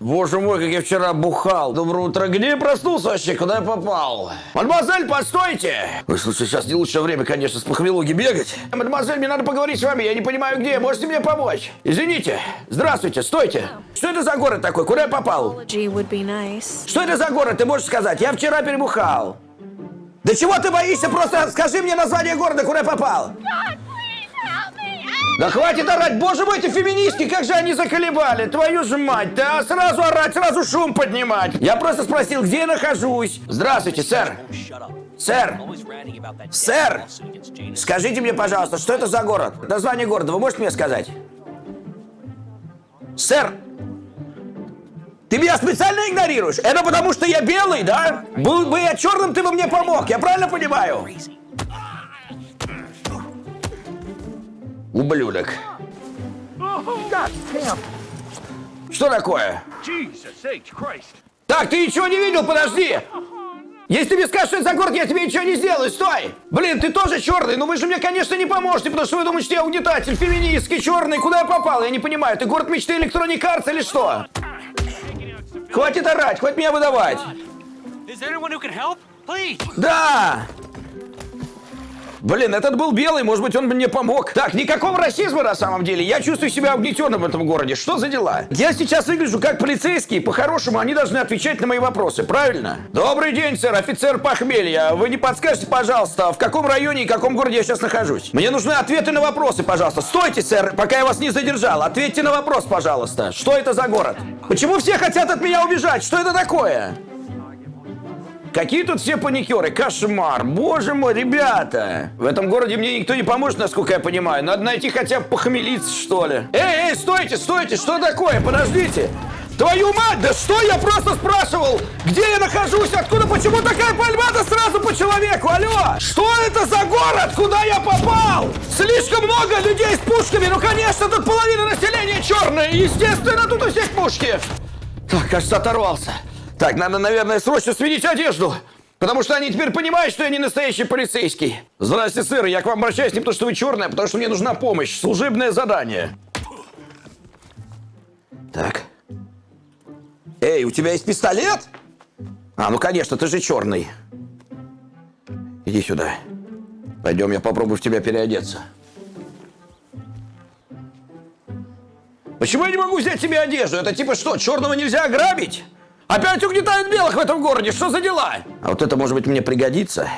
Боже мой, как я вчера бухал. Доброе утро. Где я проснулся вообще? Куда я попал? Мадемуазель, постойте! Ой, слушай, сейчас не лучшее время, конечно, с похмелуги бегать. Мадемуазель, мне надо поговорить с вами. Я не понимаю, где. Можете мне помочь? Извините. Здравствуйте, стойте. Что это за город такой? Куда я попал? Что это за город? Ты можешь сказать? Я вчера перебухал. Да чего ты боишься? Просто скажи мне название города, куда я попал. Да хватит орать! Боже мой, эти феминистки, как же они заколебали! Твою же мать! Да сразу орать, сразу шум поднимать! Я просто спросил, где я нахожусь. Здравствуйте, сэр. Сэр. Сэр. Скажите мне, пожалуйста, что это за город? Название города вы можете мне сказать? Сэр, ты меня специально игнорируешь? Это потому, что я белый, да? Был бы я черным, ты бы мне помог, я правильно понимаю? Ублюдок. Что такое? Так, ты ничего не видел, подожди! Если ты мне скажешь, что это за город, я тебе ничего не сделаю, стой! Блин, ты тоже черный, но вы же мне, конечно, не поможете, потому что вы думаете, что я угнетатель, феминистский, черный, куда я попал? Я не понимаю, ты город мечты Electronic Arts или что? Хватит орать, хватит меня выдавать. Да! Блин, этот был белый, может быть, он мне помог. Так, никакого расизма на самом деле. Я чувствую себя угнетенным в этом городе. Что за дела? Я сейчас выгляжу как полицейский. По-хорошему, они должны отвечать на мои вопросы, правильно? Добрый день, сэр, офицер похмелья. Вы не подскажете, пожалуйста, в каком районе и каком городе я сейчас нахожусь? Мне нужны ответы на вопросы, пожалуйста. Стойте, сэр, пока я вас не задержал. Ответьте на вопрос, пожалуйста. Что это за город? Почему все хотят от меня убежать? Что это такое? Какие тут все паникеры? Кошмар. Боже мой, ребята. В этом городе мне никто не поможет, насколько я понимаю. Надо найти хотя бы похмелиться, что ли. Эй, эй, стойте, стойте. Что такое? Подождите. Твою мать, да что я просто спрашивал? Где я нахожусь? Откуда? Почему такая пальба-то сразу по человеку? Алло! Что это за город? Куда я попал? Слишком много людей с пушками. Ну, конечно, тут половина населения черная. Естественно, тут у всех пушки. Так, кажется, оторвался. Так, надо, наверное, срочно сменить одежду. Потому что они теперь понимают, что я не настоящий полицейский. Здравствуйте, сэр. Я к вам обращаюсь не потому, что вы черная, а потому что мне нужна помощь. Служебное задание. Так. Эй, у тебя есть пистолет? А, ну конечно, ты же черный. Иди сюда. Пойдем, я попробую в тебя переодеться. Почему я не могу взять себе одежду? Это типа что, черного нельзя ограбить? Опять угнетают белых в этом городе. Что за дела? А вот это, может быть, мне пригодится.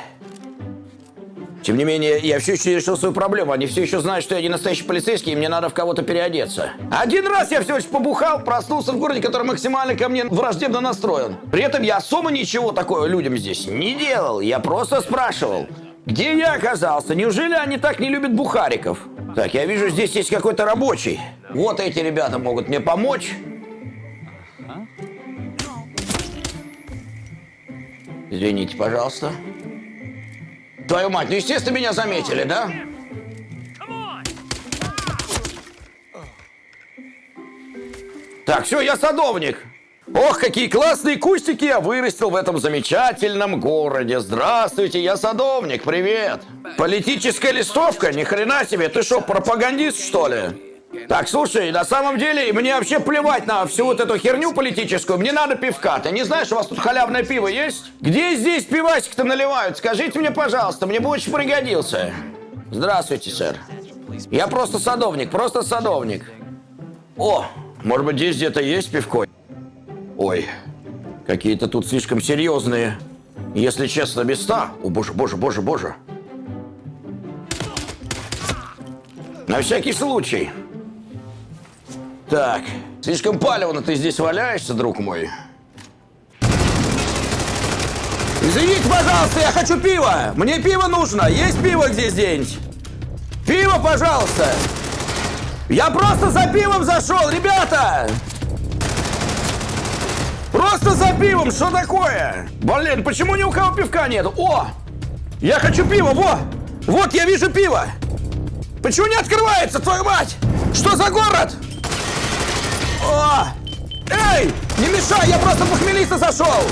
Тем не менее, я все еще не решил свою проблему. Они все еще знают, что я не настоящий полицейский, и мне надо в кого-то переодеться. Один раз я все еще побухал, проснулся в городе, который максимально ко мне враждебно настроен. При этом я особо ничего такого людям здесь не делал. Я просто спрашивал, где я оказался? Неужели они так не любят бухариков? Так, я вижу, здесь есть какой-то рабочий. Вот эти ребята могут мне помочь. Извините, пожалуйста. Твою мать, ну естественно меня заметили, да? Так, все, я садовник. Ох, какие классные кустики я вырастил в этом замечательном городе. Здравствуйте, я садовник, привет. Политическая листовка? Ни хрена себе, ты что, пропагандист, что ли? Так, слушай, на самом деле, мне вообще плевать на всю вот эту херню политическую. Мне надо пивка. Ты не знаешь, у вас тут халявное пиво есть? Где здесь пивасик-то наливают? Скажите мне, пожалуйста, мне бы очень пригодился. Здравствуйте, сэр. Я просто садовник, просто садовник. О, может быть, здесь где-то есть пивко? Ой, какие-то тут слишком серьезные, если честно, места. О, боже, боже, боже, боже. На всякий случай. Так, слишком палевно ты здесь валяешься, друг мой. Извините, пожалуйста, я хочу пива. Мне пиво нужно. Есть пиво где-нибудь? Пиво, пожалуйста. Я просто за пивом зашел, ребята. Просто за пивом, что такое? Блин, почему ни у кого пивка нет? О, я хочу пива, во. Вот, я вижу пиво. Почему не открывается, твою мать? Что за город? О! Эй, не мешай, я просто похмелиться зашел.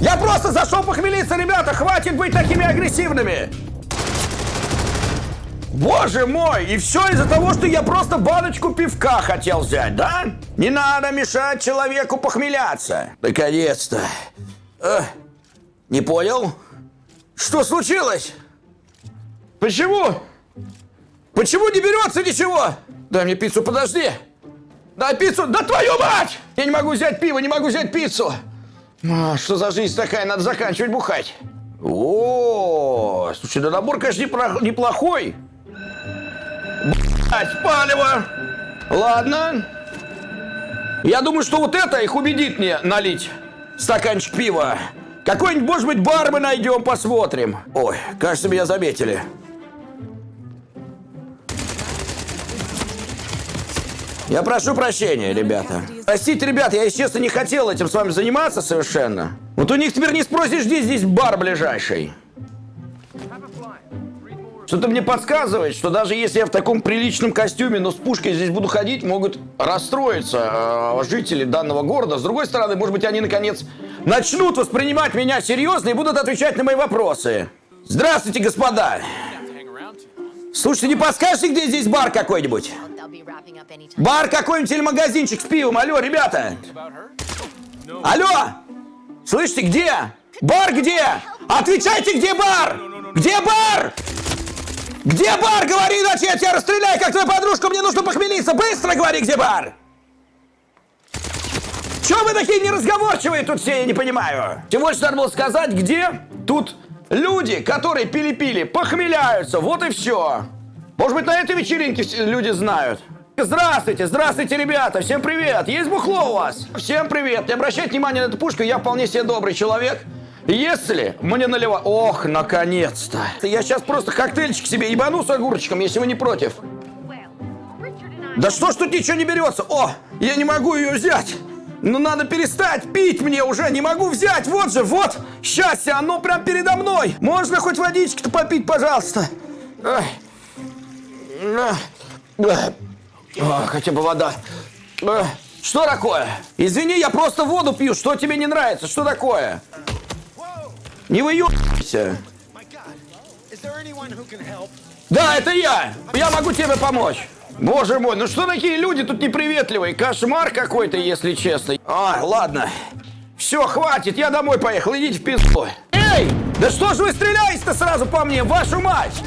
Я просто зашел похмелиться, ребята, хватит быть такими агрессивными. Боже мой, и все из-за того, что я просто баночку пивка хотел взять, да? Не надо мешать человеку похмеляться. Наконец-то. Э, не понял? Что случилось? Почему? Почему не берется ничего? Дай мне пиццу, подожди. Дай пиццу. Да твою мать! Я не могу взять пиво, не могу взять пиццу. А, что за жизнь такая? Надо заканчивать бухать. О, слушай, да набор, конечно, неплохой. Блять, палево. Ладно. Я думаю, что вот это их убедит мне налить стаканчик пива. Какой-нибудь, может быть, бар мы найдем, посмотрим. Ой, кажется, меня заметили. Я прошу прощения, ребята. Простите, ребята, я, если честно, не хотел этим с вами заниматься совершенно. Вот у них теперь не спросишь, где здесь бар ближайший. Что-то мне подсказывает, что даже если я в таком приличном костюме, но с пушкой здесь буду ходить, могут расстроиться э, жители данного города. С другой стороны, может быть, они наконец начнут воспринимать меня серьезно и будут отвечать на мои вопросы. Здравствуйте, господа. Слушайте, не подскажете, где здесь бар какой-нибудь? Бар какой-нибудь или магазинчик с пивом? Алло, ребята! Алло! Слышите, где? Бар где? Отвечайте, где бар? Где бар? Где бар? Говори, иначе я тебя расстреляю, как твою подружку. Мне нужно похмелиться. Быстро говори, где бар? Чего вы такие неразговорчивые тут все, я не понимаю? Всего лишь надо было сказать, где тут люди, которые пили-пили, похмеляются. Вот и все. Может быть, на этой вечеринке люди знают. Здравствуйте, здравствуйте, ребята, всем привет. Есть бухло у вас? Всем привет. Не обращайте внимания на эту пушку, я вполне себе добрый человек. Если мне наливать... Ох, наконец-то. Я сейчас просто коктейльчик себе ебану с огурчиком, если вы не против. Да что ж тут ничего не берется? О, я не могу ее взять. Ну надо перестать пить мне уже, не могу взять. Вот же, вот, счастье, оно прям передо мной. Можно хоть водички-то попить, пожалуйста. А, хотя бы вода. Что такое? Извини, я просто воду пью. Что тебе не нравится? Что такое? Не выебайся. Да, это я. Я могу тебе помочь. Боже мой, ну что такие люди тут неприветливые? Кошмар какой-то, если честно. А, ладно. Все, хватит, я домой поехал, идите в пизду. Эй, да что ж вы стреляете-то сразу по мне, вашу мать?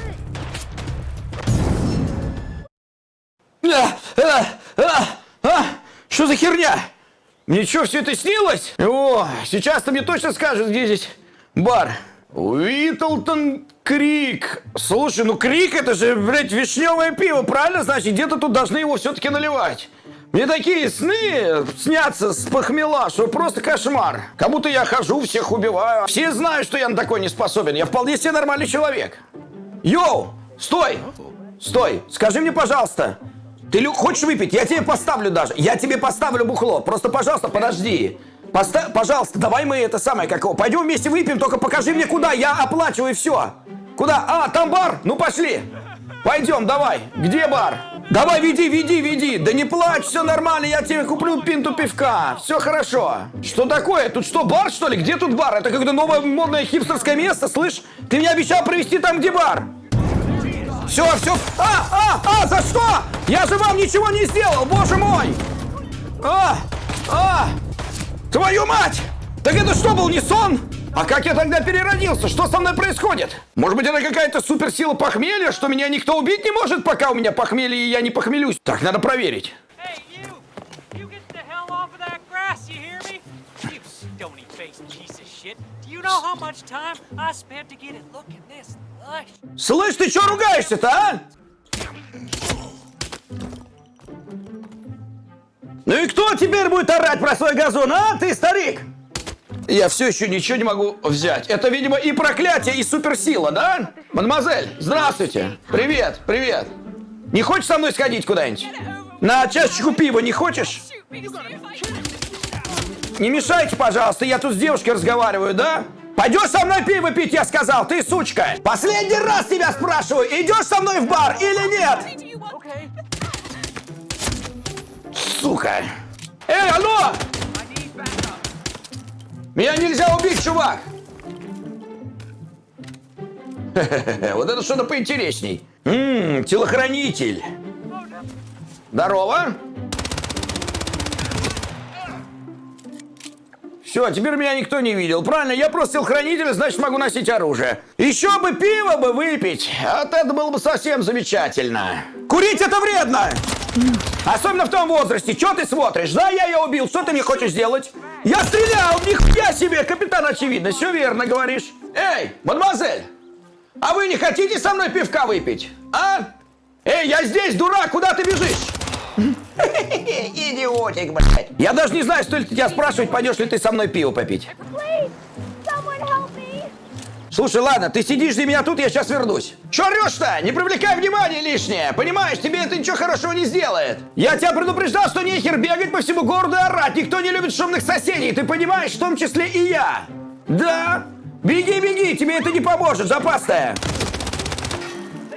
А, а, а, а, что за херня? Мне что, все это снилось? О, сейчас-то мне точно скажут, где здесь бар. Уитлтон Крик. Слушай, ну Крик это же, блядь, вишневое пиво, правильно? Значит, где-то тут должны его все-таки наливать. Мне такие сны снятся с похмела, что просто кошмар. Как будто я хожу, всех убиваю. Все знают, что я на такой не способен. Я вполне себе нормальный человек. Йоу, стой! Стой, скажи мне, пожалуйста, ты хочешь выпить? Я тебе поставлю даже. Я тебе поставлю бухло. Просто, пожалуйста, подожди. Поста- пожалуйста, давай мы это самое, как его, пойдем вместе выпьем, только покажи мне куда, я оплачиваю все. Куда? А, там бар? Ну пошли. Пойдем, давай. Где бар? Давай, веди, веди, веди. Да не плачь, все нормально, я тебе куплю пинту пивка. Все хорошо. Что такое? Тут что, бар, что ли? Где тут бар? Это какое-то новое модное хипстерское место, слышь? Ты мне обещал привезти там, где бар. Все, все. А, а, а, за что? Я же вам ничего не сделал, боже мой. А, а, твою мать! Так это что, был не сон? А как я тогда переродился? Что со мной происходит? Может быть, это какая-то суперсила похмелья, что меня никто убить не может, пока у меня похмелье и я не похмелюсь? Так, надо проверить. Hey, you! You you know? Слышь, ты что ругаешься-то, а? Кто теперь будет орать про свой газон, а, ты, старик? Я все еще ничего не могу взять. Это, видимо, и проклятие, и суперсила, да? Мадемуазель, здравствуйте. Привет, привет. Не хочешь со мной сходить куда-нибудь? На чашечку пива не хочешь? Не мешайте, пожалуйста, я тут с девушкой разговариваю, да? Пойдешь со мной пиво пить, я сказал, ты сучка! Последний раз тебя спрашиваю, идешь со мной в бар или нет? Okay. Сука! Эй, алло! Меня нельзя убить, чувак! Вот это что-то поинтересней. Ммм, телохранитель. Здорово. Все, теперь меня никто не видел. Правильно, я просто телохранитель, значит могу носить оружие. Еще бы пиво бы выпить. Вот это было бы совсем замечательно. Курить это вредно. Особенно в том возрасте. Че ты смотришь? Да, я ее убил. Что ты мне хочешь сделать? Я стрелял! Нихуя себе! Капитан, очевидно. Все верно говоришь. Эй, мадемуазель! А вы не хотите со мной пивка выпить? А? Эй, я здесь, дурак! Куда ты бежишь? Идиотик, блядь. Я даже не знаю, стоит ли тебя спрашивать, пойдешь ли ты со мной пиво попить. Слушай, ладно, ты сидишь для меня тут, я сейчас вернусь. Че орешь-то? Не привлекай внимания лишнее. Понимаешь, тебе это ничего хорошего не сделает. Я тебя предупреждал, что нехер бегать по всему городу и орать. Никто не любит шумных соседей, ты понимаешь, в том числе и я. Да? Беги, беги, тебе это не поможет, запасная.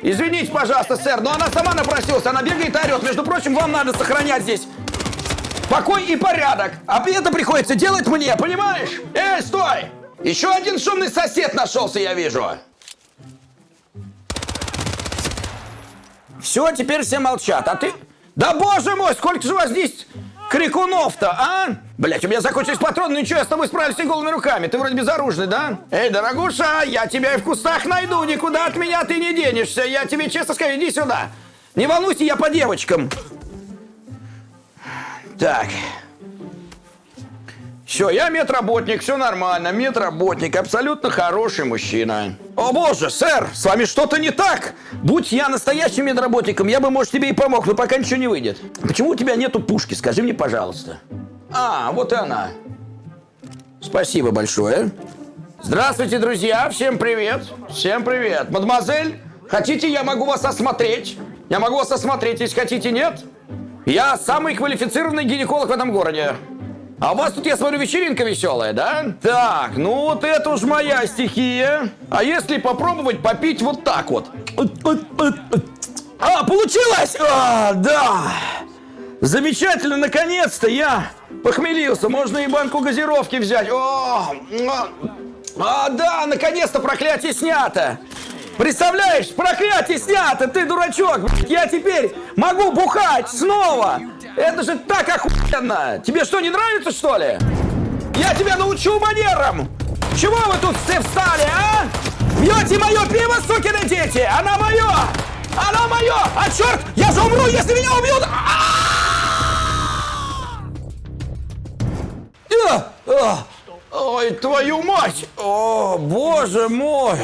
Извините, пожалуйста, сэр, но она сама напросилась, она бегает и орет. Между прочим, вам надо сохранять здесь покой и порядок. А это приходится делать мне, понимаешь? Эй, стой! Еще один шумный сосед нашелся, я вижу. Все, теперь все молчат, а ты... Да боже мой, сколько же у вас здесь крикунов-то, а? Блять, у меня закончились патроны, ну ничего, я с тобой справлюсь и голыми руками. Ты вроде безоружный, да? Эй, дорогуша, я тебя и в кустах найду, никуда от меня ты не денешься. Я тебе честно скажу, иди сюда. Не волнуйся, я по девочкам. Так. Все, я медработник, все нормально. Медработник, абсолютно хороший мужчина. О боже, сэр, с вами что-то не так. Будь я настоящим медработником, я бы, может, тебе и помог, но пока ничего не выйдет. Почему у тебя нету пушки? Скажи мне, пожалуйста. А, вот и она. Спасибо большое. Здравствуйте, друзья. Всем привет. Всем привет. Мадемуазель, хотите, я могу вас осмотреть? Я могу вас осмотреть, если хотите, нет? Я самый квалифицированный гинеколог в этом городе. А у вас тут, я смотрю, вечеринка веселая, да? Так, ну вот это уж моя стихия. А если попробовать попить вот так вот? А, получилось! А, да! Замечательно, наконец-то я похмелился. Можно и банку газировки взять. О, а, да, наконец-то проклятие снято. Представляешь, проклятие снято, ты дурачок. Я теперь могу бухать снова. Это же так охуенно. Тебе что, не нравится, что ли? Я тебя научу манерам. Чего вы тут все встали, а? Пьете мое пиво, сукины дети? Она мое! Она мое! А черт, я же умру, если меня убьют! А! А! Ой, твою мать! О, боже мой!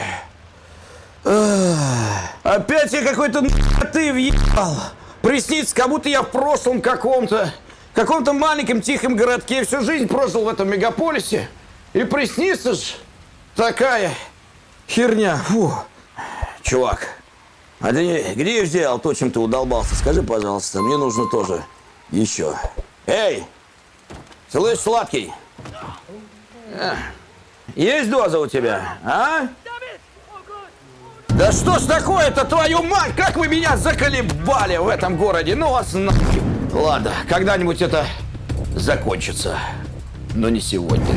Опять я какой-то ты въебал. Приснится, как будто я в прошлом каком-то, каком-то маленьком тихом городке всю жизнь прожил в этом мегаполисе. И приснится ж такая херня. Фу. Чувак, а ты где взял то, чем ты удолбался? Скажи, пожалуйста, мне нужно тоже еще. Эй, слышь, сладкий? Эх, Есть доза у тебя, а? Да что ж такое-то, твою мать? Как вы меня заколебали в этом городе? Ну вас нахуй. Ладно, когда-нибудь это закончится. Но не сегодня.